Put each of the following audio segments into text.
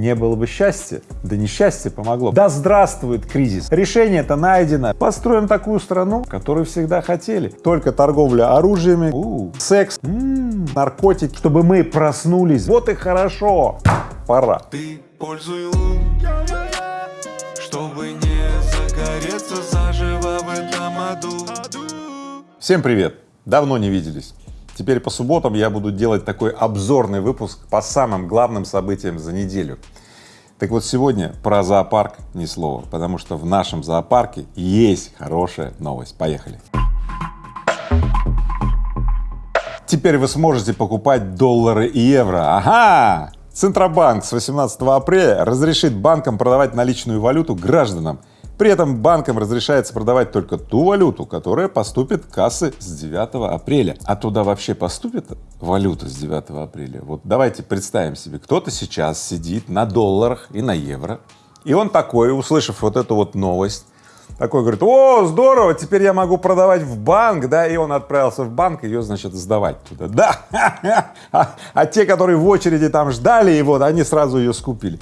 Не было бы счастья, да несчастье помогло. Да здравствует кризис. Решение это найдено. Построим такую страну, которую всегда хотели. Только торговля оружиями, у, секс, м-м, наркотики, чтобы мы проснулись. Вот и хорошо. Пора. Ты пользуй лун, чтобы не загореться заживо в этом аду. Всем привет! Давно не виделись. Теперь по субботам я буду делать такой обзорный выпуск по самым главным событиям за неделю. Так вот сегодня про зоопарк ни слова, потому что в нашем зоопарке есть хорошая новость. Поехали! Теперь вы сможете покупать доллары и евро. Ага! Центробанк с 18 апреля разрешит банкам продавать наличную валюту гражданам при этом банкам разрешается продавать только ту валюту, которая поступит в кассы с 9 апреля. А туда вообще поступит валюта с 9 апреля? Вот давайте представим себе, кто-то сейчас сидит на долларах и на евро, и он такой, услышав вот эту вот новость, такой говорит, о, здорово, теперь я могу продавать в банк, да, и он отправился в банк ее, значит, сдавать туда, да, а, а те, которые в очереди там ждали его, они сразу ее скупили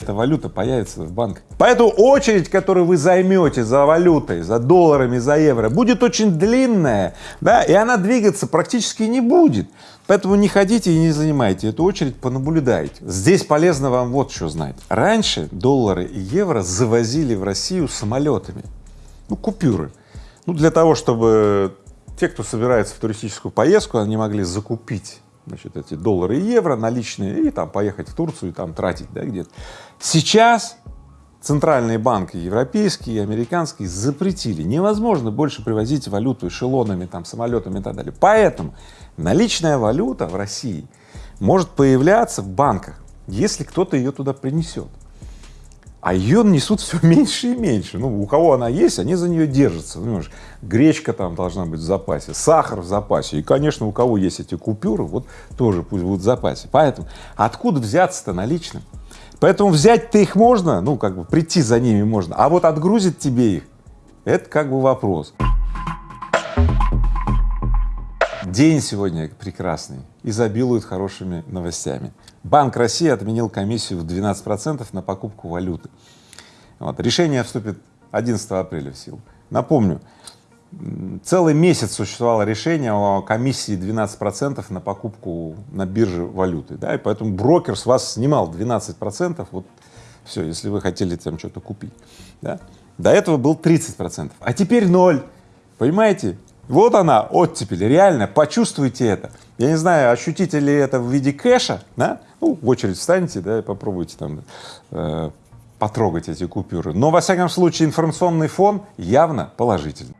эта валюта появится в банках. Поэтому очередь, которую вы займете за валютой, за долларами, за евро, будет очень длинная, да, и она двигаться практически не будет. Поэтому не ходите и не занимайте эту очередь, понаблюдайте. Здесь полезно вам вот что знать. Раньше доллары и евро завозили в Россию самолетами, ну, купюры. Ну, для того, чтобы те, кто собирается в туристическую поездку, они могли закупить значит, эти доллары и евро наличные и там поехать в Турцию и там тратить, да, где-то. Сейчас центральные банки европейские и американские запретили, невозможно больше привозить валюту эшелонами, там, самолетами и так далее. Поэтому наличная валюта в России может появляться в банках, если кто-то ее туда принесет а ее несут все меньше и меньше. Ну, у кого она есть, они за нее держатся. Ну, понимаешь, гречка там должна быть в запасе, сахар в запасе. И, конечно, у кого есть эти купюры, вот тоже пусть будут в запасе. Поэтому откуда взяться-то наличным? Поэтому взять-то их можно, ну, как бы прийти за ними можно, а вот отгрузить тебе их, это как бы вопрос. День сегодня прекрасный, изобилует хорошими новостями. Банк России отменил комиссию в 12 процентов на покупку валюты. Вот. Решение вступит 11 апреля в силу. Напомню, целый месяц существовало решение о комиссии 12 процентов на покупку на бирже валюты, да, и поэтому брокер с вас снимал 12 процентов, вот все, если вы хотели там что-то купить, да. До этого был 30 процентов, а теперь ноль, понимаете? Вот она, оттепель, реально, почувствуйте это. Я не знаю, ощутите ли это в виде кэша, да? Ну, в очередь встаньте, да, и попробуйте там э, потрогать эти купюры. Но, во всяком случае, информационный фон явно положительный.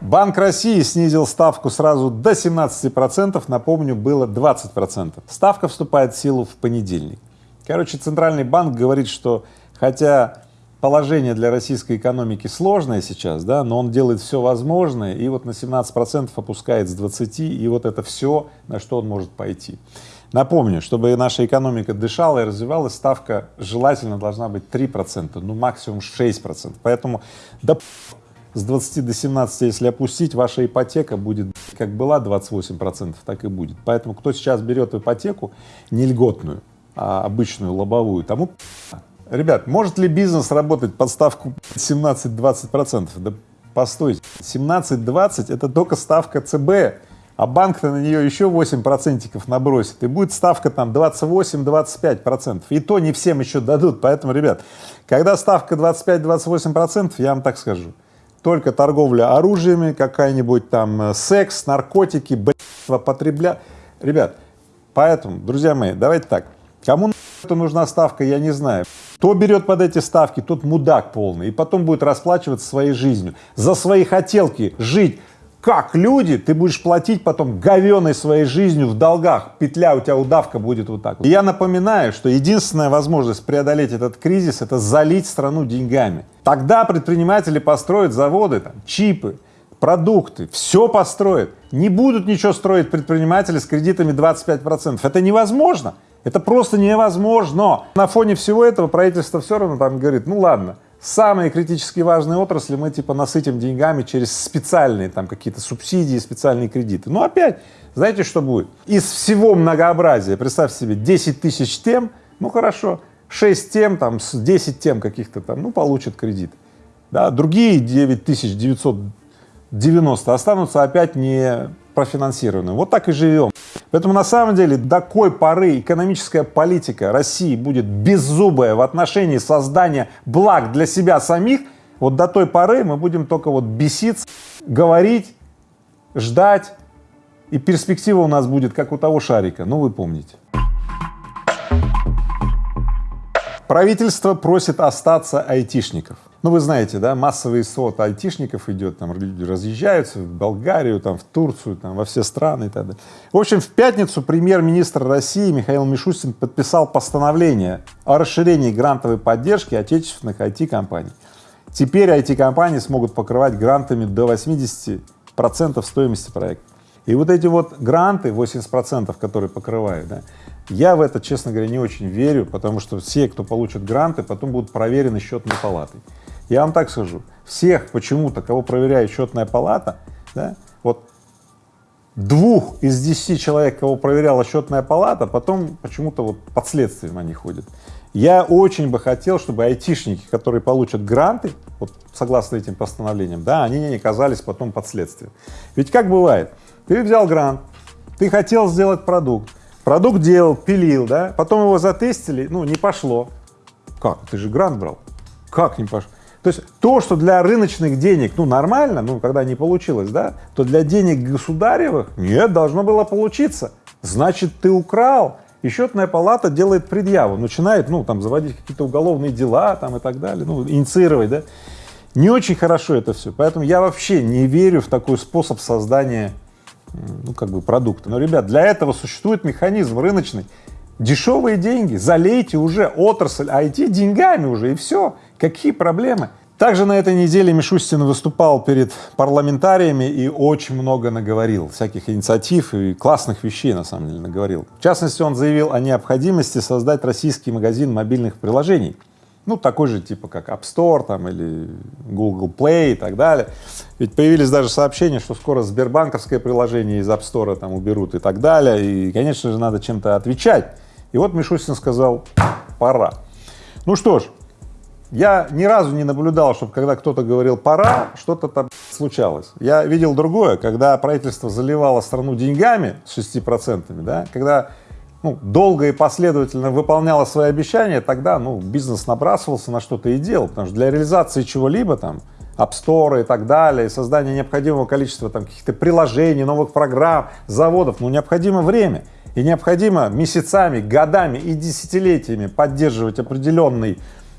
Банк России снизил ставку сразу до 17 процентов, напомню, было 20 процентов. Ставка вступает в силу в понедельник. Короче, Центральный банк говорит, что хотя положение для российской экономики сложное сейчас, да, но он делает все возможное и вот на 17 процентов опускает с 20, и вот это все, на что он может пойти. Напомню, чтобы наша экономика дышала и развивалась, ставка желательно должна быть 3 процента, ну максимум 6 процентов, поэтому да с 20 до 17, если опустить, ваша ипотека будет как была 28 процентов, так и будет. Поэтому кто сейчас берет ипотеку не льготную, а обычную лобовую, тому Ребят, может ли бизнес работать под ставку 17-20 процентов? Да постойте, 17-20 это только ставка ЦБ, а банк-то на нее еще 8 процентиков набросит, и будет ставка там 28-25 процентов, и то не всем еще дадут, поэтому, ребят, когда ставка 25-28 процентов, я вам так скажу, только торговля оружиями, какая-нибудь там э, секс, наркотики, блядство, потребля... Ребят, поэтому, друзья мои, давайте так, кому нужна ставка, я не знаю. Кто берет под эти ставки, тот мудак полный, и потом будет расплачиваться своей жизнью. За свои хотелки жить как люди, ты будешь платить потом говеной своей жизнью в долгах, петля у тебя удавка будет вот так. И я напоминаю, что единственная возможность преодолеть этот кризис — это залить страну деньгами. Тогда предприниматели построят заводы, там, чипы, продукты, все построят. Не будут ничего строить предприниматели с кредитами 25 процентов. Это невозможно. Это просто невозможно. На фоне всего этого правительство все равно там говорит, ну ладно, самые критически важные отрасли мы типа насытим деньгами через специальные там какие-то субсидии, специальные кредиты. Но опять, знаете, что будет? Из всего многообразия, представьте себе, 10 тысяч тем, ну хорошо, 6 тем, там, 10 тем каких-то там, ну, получат кредит. Да, другие 9990 останутся опять не профинансированы. Вот так и живем. Поэтому на самом деле до какой поры экономическая политика России будет беззубая в отношении создания благ для себя самих, вот до той поры мы будем только вот беситься, говорить, ждать, и перспектива у нас будет как у того шарика, ну вы помните. Правительство просит остаться айтишников. Ну, вы знаете, да, массовый сот айтишников идет, там люди разъезжаются в Болгарию, там, в Турцию, там, во все страны и так далее. В общем, в пятницу премьер-министр России Михаил Мишустин подписал постановление о расширении грантовой поддержки отечественных IT-компаний. Теперь IT-компании смогут покрывать грантами до 80 процентов стоимости проекта. И вот эти вот гранты, 80 процентов, которые покрывают, да, я в это, честно говоря, не очень верю, потому что все, кто получит гранты, потом будут проверены счетной палатой. Я вам так скажу, всех почему-то, кого проверяет счетная палата, да, вот двух из десяти человек, кого проверяла счетная палата, потом почему-то вот под следствием они ходят. Я очень бы хотел, чтобы айтишники, которые получат гранты, вот согласно этим постановлениям, да, они не оказались потом под следствием. Ведь как бывает, ты взял грант, ты хотел сделать продукт, продукт делал, пилил, да, потом его затестили, ну, не пошло. Как? Ты же грант брал. Как не пошло? То есть то, что для рыночных денег, ну, нормально, ну, когда не получилось, да, то для денег государевых нет, должно было получиться. Значит, ты украл. И счетная палата делает предъяву, начинает, ну, там, заводить какие-то уголовные дела, там, и так далее, ну, инициировать, да. Не очень хорошо это все, поэтому я вообще не верю в такой способ создания ну, как бы продукта. Но, ребят, для этого существует механизм рыночный. Дешевые деньги, залейте уже отрасль IT деньгами уже, и все. Какие проблемы? Также на этой неделе Мишустин выступал перед парламентариями и очень много наговорил, всяких инициатив и классных вещей, на самом деле, наговорил. В частности, он заявил о необходимости создать российский магазин мобильных приложений ну, такой же типа как App Store там или Google Play и так далее. Ведь появились даже сообщения, что скоро Сбербанковское приложение из App Store там уберут и так далее, и, конечно же, надо чем-то отвечать. И вот Мишустин сказал, пора. Ну что ж, я ни разу не наблюдал, чтобы когда кто-то говорил «пора», что-то там случалось. Я видел другое, когда правительство заливало страну деньгами с 6 процентами, да, когда ну, долго и последовательно выполняла свои обещания, тогда, ну, бизнес набрасывался на что-то и делал, потому что для реализации чего-либо там, App Store и так далее, создания необходимого количества там каких-то приложений, новых программ, заводов, ну, необходимо время. И необходимо месяцами, годами и десятилетиями поддерживать определенный,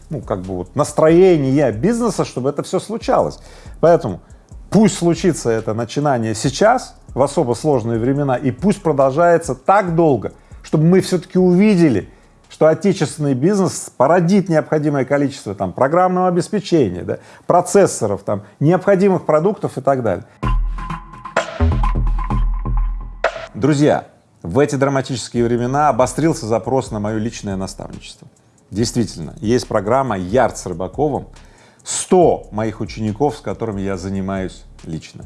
ну, как бы вот настроение бизнеса, чтобы это все случалось. Поэтому пусть случится это начинание сейчас, в особо сложные времена, и пусть продолжается так долго, чтобы мы все-таки увидели, что отечественный бизнес породит необходимое количество там программного обеспечения, да, процессоров, там необходимых продуктов и так далее. Друзья, в эти драматические времена обострился запрос на мое личное наставничество. Действительно, есть программа «Ярд с Рыбаковым», 100 моих учеников, с которыми я занимаюсь лично.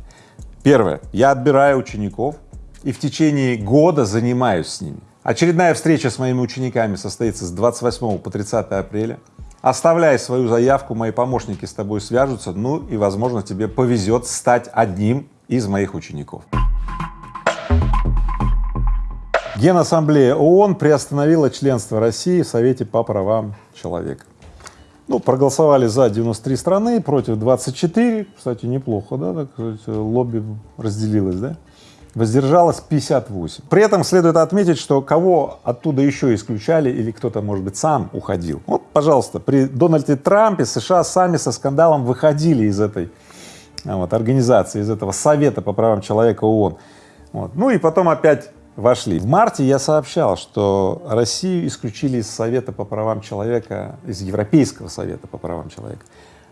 Первое, я отбираю учеников и в течение года занимаюсь с ними. Очередная встреча с моими учениками состоится с 28 по 30 апреля. Оставляй свою заявку, мои помощники с тобой свяжутся, ну и, возможно, тебе повезет стать одним из моих учеников. Генассамблея ООН приостановила членство России в Совете по правам человека. Ну, проголосовали за 93 страны, против 24, кстати, неплохо, да, так сказать, лобби разделилось, да воздержалось 58. При этом следует отметить, что кого оттуда еще исключали или кто-то, может быть, сам уходил. Вот, пожалуйста, при Дональде Трампе США сами со скандалом выходили из этой а, вот, организации, из этого Совета по правам человека ООН. Вот. Ну и потом опять вошли. В марте я сообщал, что Россию исключили из Совета по правам человека, из Европейского Совета по правам человека.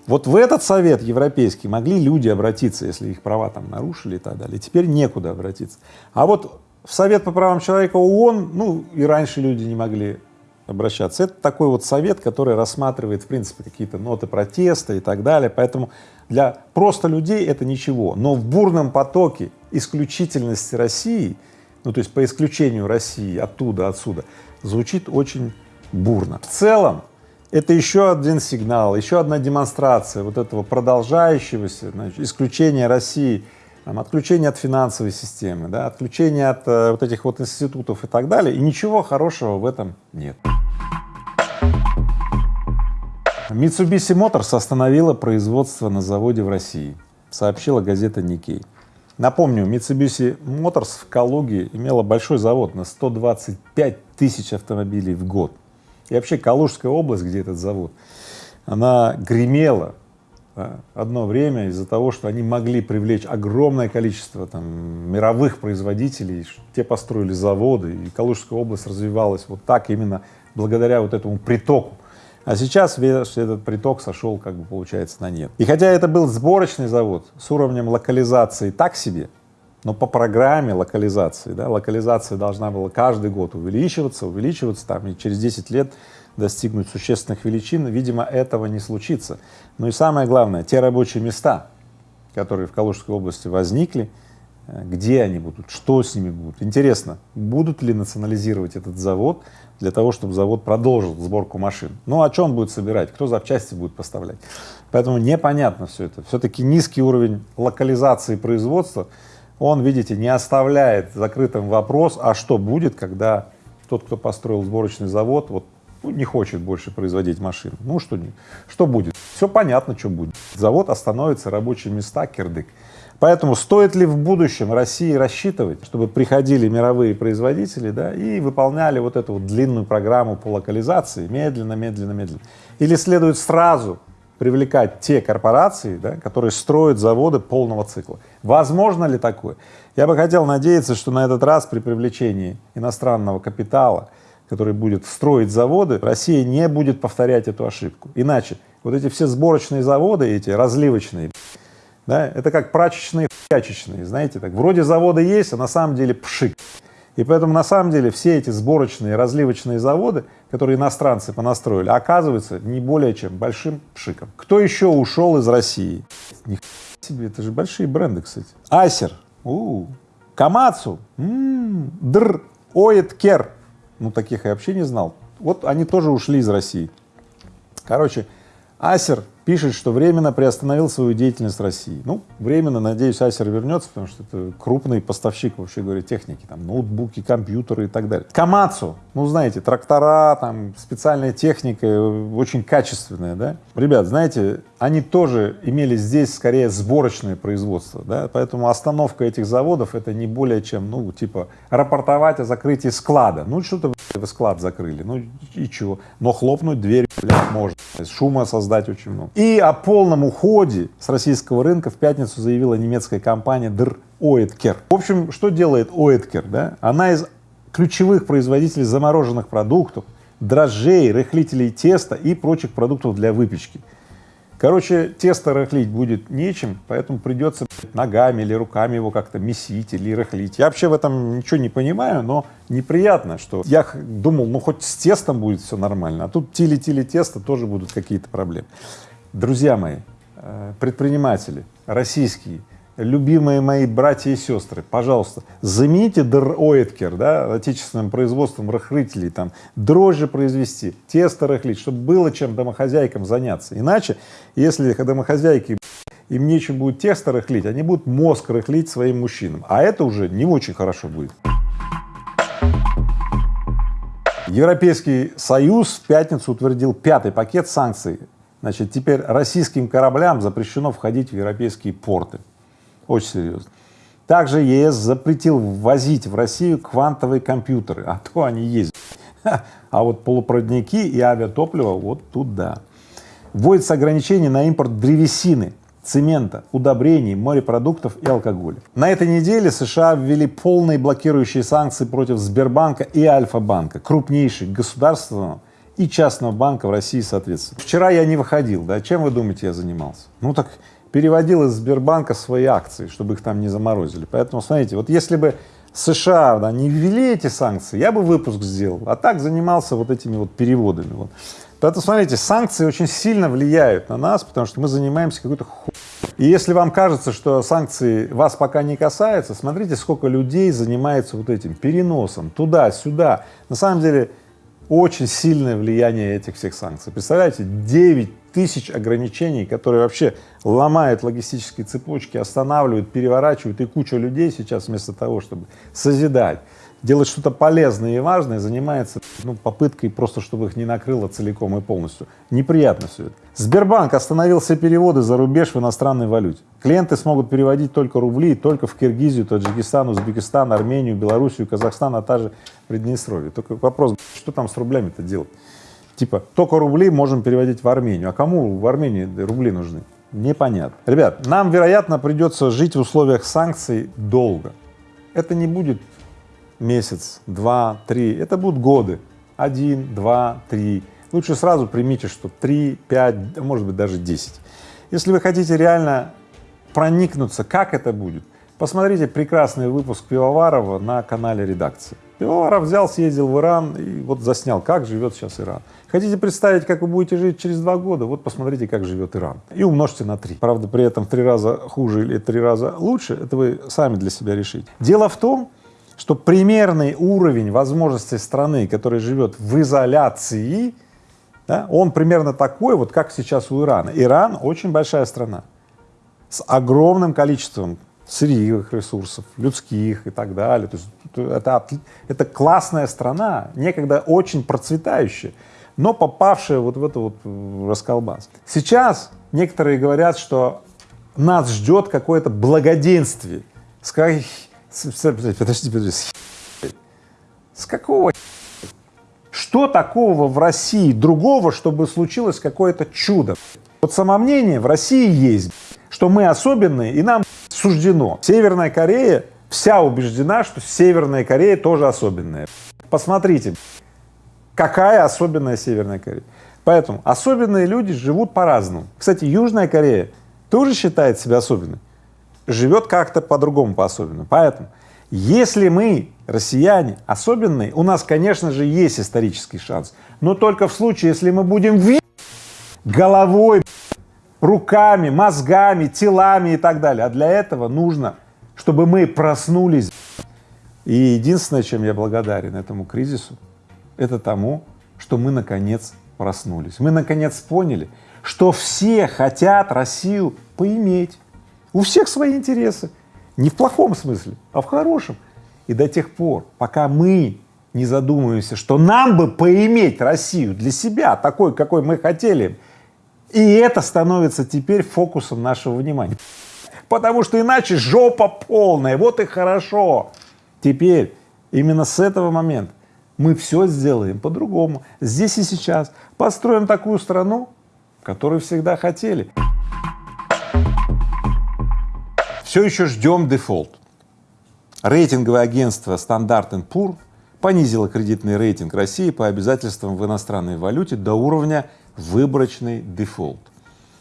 Вот в этот совет европейский могли люди обратиться, если их права там нарушили и так далее. Теперь некуда обратиться. А вот в Совет по правам человека ООН, ну и раньше люди не могли обращаться. Это такой вот совет, который рассматривает, в принципе, какие-то ноты протеста и так далее, поэтому для просто людей это ничего, но в бурном потоке исключительности России, ну то есть по исключению России оттуда, отсюда, звучит очень бурно. В целом это еще один сигнал, еще одна демонстрация вот этого продолжающегося значит, исключения России, там, отключения от финансовой системы, да, отключения от э, вот этих вот институтов и так далее, и ничего хорошего в этом нет. Mitsubishi Motors остановила производство на заводе в России, сообщила газета Nikkei. Напомню, Mitsubishi Motors в Калуге имела большой завод на 125 тысяч автомобилей в год. И вообще Калужская область, где этот завод, она гремела одно время из-за того, что они могли привлечь огромное количество там, мировых производителей, те построили заводы, и Калужская область развивалась вот так именно благодаря вот этому притоку а сейчас весь этот приток сошел, как бы получается, на нет. И хотя это был сборочный завод с уровнем локализации так себе, но по программе локализации, да, локализация должна была каждый год увеличиваться, увеличиваться, там, и через 10 лет достигнуть существенных величин, видимо, этого не случится. Ну и самое главное, те рабочие места, которые в Калужской области возникли, где они будут, что с ними будут. Интересно, будут ли национализировать этот завод, для того, чтобы завод продолжил сборку машин. Ну, а что он будет собирать, кто запчасти будет поставлять? Поэтому непонятно все это. Все-таки низкий уровень локализации производства, он, видите, не оставляет закрытым вопрос, а что будет, когда тот, кто построил сборочный завод, вот ну, не хочет больше производить машин. Ну, что, что будет? Все понятно, что будет. Завод остановится, рабочие места, кирдык. Поэтому стоит ли в будущем России рассчитывать, чтобы приходили мировые производители да, и выполняли вот эту вот длинную программу по локализации медленно, медленно, медленно? Или следует сразу привлекать те корпорации, да, которые строят заводы полного цикла? Возможно ли такое? Я бы хотел надеяться, что на этот раз при привлечении иностранного капитала, который будет строить заводы, Россия не будет повторять эту ошибку. Иначе вот эти все сборочные заводы, эти разливочные, да, это как прачечные фячечные, знаете, так, вроде завода есть, а на самом деле пшик. И поэтому на самом деле все эти сборочные разливочные заводы, которые иностранцы понастроили, оказываются не более чем большим пшиком. Кто еще ушел из России? Ни себе, это же большие бренды, кстати. Асер, у, -у. Камацу, м-м, Др, Оэткер, ну таких я вообще не знал. Вот они тоже ушли из России. Короче, Асер пишет, что временно приостановил свою деятельность в России. Ну, временно, надеюсь, Асер вернется, потому что это крупный поставщик, вообще говоря, техники, там, ноутбуки, компьютеры и так далее. Камацу, ну, знаете, трактора, там, специальная техника, очень качественная, да. Ребят, знаете, они тоже имели здесь скорее сборочное производство, да, поэтому остановка этих заводов это не более чем, ну, типа, рапортовать о закрытии склада. Ну, что-то вы склад закрыли, ну и чего, но хлопнуть дверь, блядь, можно, шума создать очень много. И о полном уходе с российского рынка в пятницу заявила немецкая компания Др Оэткер. В общем, что делает Оэткер, да? Она из ключевых производителей замороженных продуктов, дрожжей, рыхлителей теста и прочих продуктов для выпечки. Короче, тесто рыхлить будет нечем, поэтому придется ногами или руками его как-то месить или рыхлить. Я вообще в этом ничего не понимаю, но неприятно, что я думал, ну хоть с тестом будет все нормально, а тут тили-тили тесто тоже будут какие-то проблемы. Друзья мои, э, предприниматели российские, любимые мои братья и сестры, пожалуйста, замените др-оэткер, да, отечественным производством рыхлителей, там, дрожжи произвести, тесто рыхлить, чтобы было чем домохозяйкам заняться. Иначе, если домохозяйки им нечем будет тесто рыхлить, они будут мозг рыхлить своим мужчинам, а это уже не очень хорошо будет. Европейский Союз в пятницу утвердил пятый пакет санкций. Значит, теперь российским кораблям запрещено входить в европейские порты. Очень серьезно. Также ЕС запретил ввозить в Россию квантовые компьютеры, а то они есть. А вот полупроводники и авиатопливо вот туда. Вводится ограничение на импорт древесины, цемента, удобрений, морепродуктов и алкоголя. На этой неделе США ввели полные блокирующие санкции против Сбербанка и Альфа-банка, крупнейших государственного и частного банка в России соответственно. Вчера я не выходил, да, чем вы думаете я занимался? Ну так переводил из Сбербанка свои акции, чтобы их там не заморозили. Поэтому, смотрите, вот если бы США, да, не ввели эти санкции, я бы выпуск сделал, а так занимался вот этими вот переводами. Вот. Поэтому, смотрите, санкции очень сильно влияют на нас, потому что мы занимаемся какой-то ху... И если вам кажется, что санкции вас пока не касаются, смотрите, сколько людей занимается вот этим переносом туда-сюда. На самом деле очень сильное влияние этих всех санкций. Представляете, 9 тысяч ограничений, которые вообще ломают логистические цепочки, останавливают, переворачивают, и куча людей сейчас вместо того, чтобы созидать, делать что-то полезное и важное, занимается ну, попыткой просто, чтобы их не накрыло целиком и полностью. Неприятно все это. Сбербанк остановил все переводы за рубеж в иностранной валюте. Клиенты смогут переводить только рубли, только в Киргизию, Таджикистан, Узбекистан, Армению, Белоруссию, Казахстан, а также Приднестровье. Только вопрос, что там с рублями-то делать? Типа, только рубли можем переводить в Армению. А кому в Армении рубли нужны? Непонятно. Ребят, нам, вероятно, придется жить в условиях санкций долго. Это не будет месяц, два, три, это будут годы. Один, два, три. Лучше сразу примите, что три, пять, может быть даже десять. Если вы хотите реально проникнуться, как это будет, посмотрите прекрасный выпуск Пивоварова на канале редакции. Пивоваров взял, съездил в Иран и вот заснял, как живет сейчас Иран. Хотите представить, как вы будете жить через два года? Вот посмотрите, как живет Иран. И умножьте на три. Правда, при этом в три раза хуже или три раза лучше, это вы сами для себя решите. Дело в том, что примерный уровень возможностей страны, которая живет в изоляции, да, он примерно такой, вот как сейчас у Ирана. Иран очень большая страна с огромным количеством сырьевых ресурсов, людских и так далее. То есть это, это классная страна, некогда очень процветающая, но попавшая вот в это вот расколбас. Сейчас некоторые говорят, что нас ждет какое-то благоденствие. Сказать, подожди, подожди, с какого что такого в России другого, чтобы случилось какое-то чудо? Вот самомнение в России есть, что мы особенные и нам суждено. Северная Корея вся убеждена, что Северная Корея тоже особенная. Посмотрите, какая особенная Северная Корея. Поэтому особенные люди живут по-разному. Кстати, Южная Корея тоже считает себя особенной живет как-то по-другому, по-особенному. Поэтому, если мы, россияне, особенные, у нас, конечно же, есть исторический шанс, но только в случае, если мы будем головой, руками, мозгами, телами и так далее. А для этого нужно, чтобы мы проснулись. И единственное, чем я благодарен этому кризису, это тому, что мы наконец проснулись. Мы наконец поняли, что все хотят Россию поиметь. У всех свои интересы. Не в плохом смысле, а в хорошем. И до тех пор, пока мы не задумываемся, что нам бы поиметь Россию для себя, такой, какой мы хотели, и это становится теперь фокусом нашего внимания. Потому что иначе жопа полная, вот и хорошо. Теперь, именно с этого момента мы все сделаем по-другому, здесь и сейчас, построим такую страну, которую всегда хотели все еще ждем дефолт. Рейтинговое агентство Standard & Poor's понизило кредитный рейтинг России по обязательствам в иностранной валюте до уровня выборочный дефолт,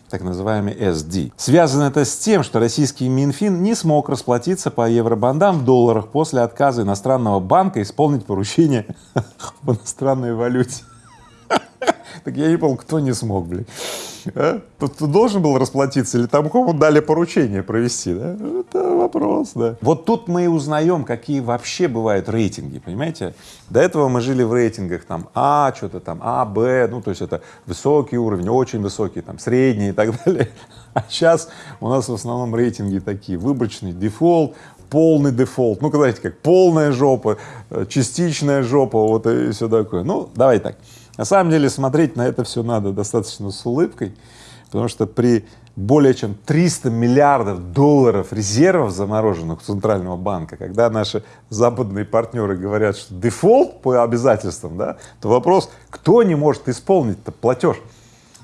так называемый SD. Связано это с тем, что российский Минфин не смог расплатиться по евробондам в долларах после отказа иностранного банка исполнить поручение в иностранной валюте. Так я не понял, кто не смог, блин. А? Тут ты должен был расплатиться или там кому дали поручение провести, да? Это вопрос, да. Вот тут мы и узнаем, какие вообще бывают рейтинги, понимаете? До этого мы жили в рейтингах там А, что-то там А, Б, ну то есть это высокий уровень, очень высокий, там средний и так далее. А сейчас у нас в основном рейтинги такие, выборочный дефолт, полный дефолт, ну, знаете, как полная жопа, э, частичная жопа, вот и все такое. Ну, давай так. На самом деле смотреть на это все надо достаточно с улыбкой, потому что при более чем 300 миллиардов долларов резервов замороженных у Центрального банка, когда наши западные партнеры говорят, что дефолт по обязательствам, да, то вопрос, кто не может исполнить-то платеж?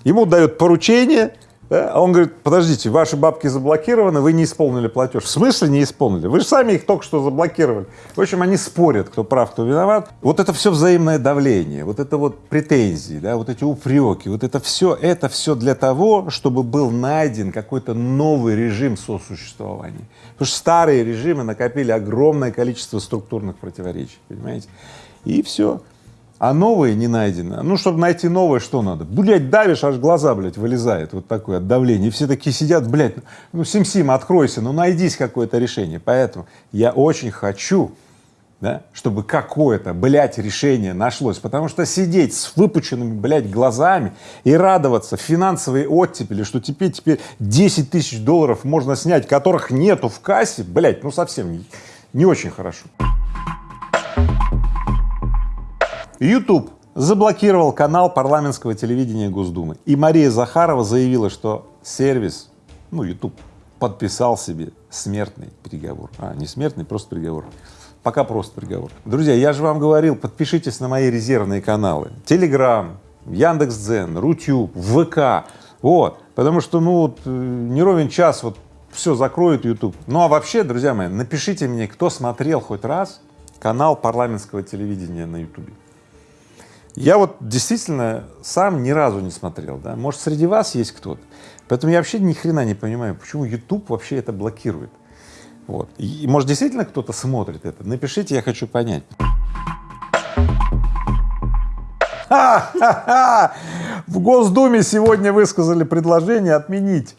Ему дают поручение, Да? А он говорит, подождите, ваши бабки заблокированы, вы не исполнили платеж. В смысле не исполнили? Вы же сами их только что заблокировали. В общем, они спорят, кто прав, кто виноват. Вот это все взаимное давление, вот это вот претензии, да, вот эти упреки, вот это все, это все для того, чтобы был найден какой-то новый режим сосуществования. Потому что старые режимы накопили огромное количество структурных противоречий, понимаете? И все а новые не найдено. Ну, чтобы найти новое, что надо? Блять, давишь, аж глаза, блядь, вылезает, вот такое от давления. И все такие сидят, блядь, ну, Сим-Сим, откройся, ну, найдись какое-то решение. Поэтому я очень хочу, да, чтобы какое-то, блядь, решение нашлось, потому что сидеть с выпученными, блядь, глазами и радоваться финансовой оттепели, что теперь, теперь 10 тысяч долларов можно снять, которых нету в кассе, блядь, ну, совсем не, не очень хорошо. YouTube заблокировал канал парламентского телевидения Госдумы. И Мария Захарова заявила, что сервис, ну, YouTube, подписал себе смертный приговор. А, не смертный, просто приговор. Пока просто приговор. Друзья, я же вам говорил, подпишитесь на мои резервные каналы. Телеграм, Яндекс.Дзен, Рутюб, ВК. Вот. Потому что, ну, вот, э, не ровен час, вот, все закроют YouTube. Ну, а вообще, друзья мои, напишите мне, кто смотрел хоть раз канал парламентского телевидения на YouTube. Я вот действительно сам ни разу не смотрел, да, может среди вас есть кто-то, поэтому я вообще ни хрена не понимаю, почему YouTube вообще это блокирует. Вот. И, может действительно кто-то смотрит это, напишите, я хочу понять. В Госдуме сегодня высказали предложение отменить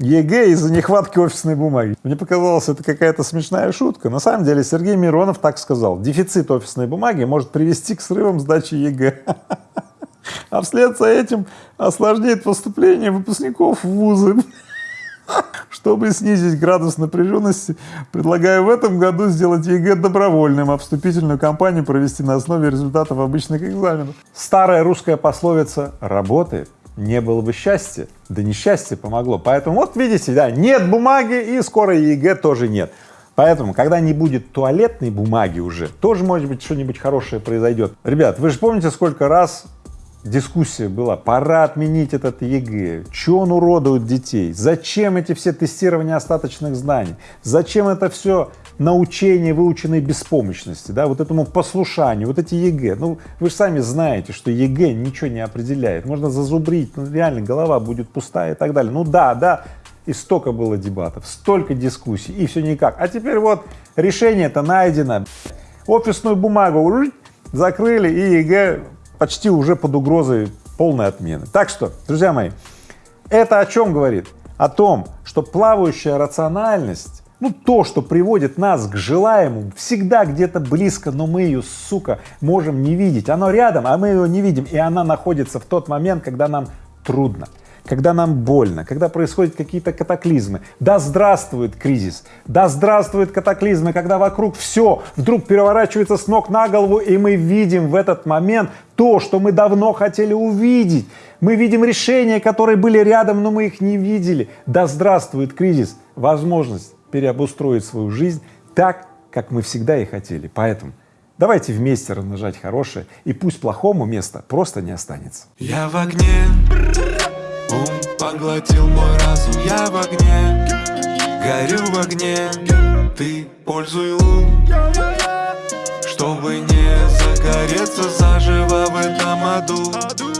ЕГЭ из-за нехватки офисной бумаги. Мне показалось, это какая-то смешная шутка. На самом деле Сергей Миронов так сказал. Дефицит офисной бумаги может привести к срывам сдачи ЕГЭ. А вслед за этим осложнит поступление выпускников в вузы. Чтобы снизить градус напряженности, предлагаю в этом году сделать ЕГЭ добровольным, а вступительную кампанию провести на основе результатов обычных экзаменов. Старая русская пословица работает не было бы счастья, да несчастье помогло. Поэтому вот видите, да, нет бумаги и скоро ЕГЭ тоже нет. Поэтому, когда не будет туалетной бумаги уже, тоже, может быть, что-нибудь хорошее произойдет. Ребят, вы же помните, сколько раз дискуссия была, пора отменить этот ЕГЭ, что он уродует детей, зачем эти все тестирования остаточных знаний, зачем это все научение выученной беспомощности, да, вот этому послушанию, вот эти ЕГЭ. Ну, вы же сами знаете, что ЕГЭ ничего не определяет. Можно зазубрить, ну, реально голова будет пустая и так далее. Ну да, да, и столько было дебатов, столько дискуссий, и все никак. А теперь вот решение-то найдено. Офисную бумагу закрыли, и ЕГЭ почти уже под угрозой полной отмены. Так что, друзья мои, это о чем говорит? О том, что плавающая рациональность ну, то, что приводит нас к желаемому, всегда где-то близко, но мы ее, сука, можем не видеть. Оно рядом, а мы ее не видим, и она находится в тот момент, когда нам трудно, когда нам больно, когда происходят какие-то катаклизмы. Да здравствует кризис, да здравствует катаклизмы, когда вокруг все вдруг переворачивается с ног на голову, и мы видим в этот момент то, что мы давно хотели увидеть. Мы видим решения, которые были рядом, но мы их не видели. Да здравствует кризис, возможность переобустроить свою жизнь так, как мы всегда и хотели. Поэтому давайте вместе размножать хорошее, и пусть плохому места просто не останется. Я в огне, поглотил мой разум, я в огне, горю в огне, ты пользуй лун, чтобы не загореться заживо в этом аду.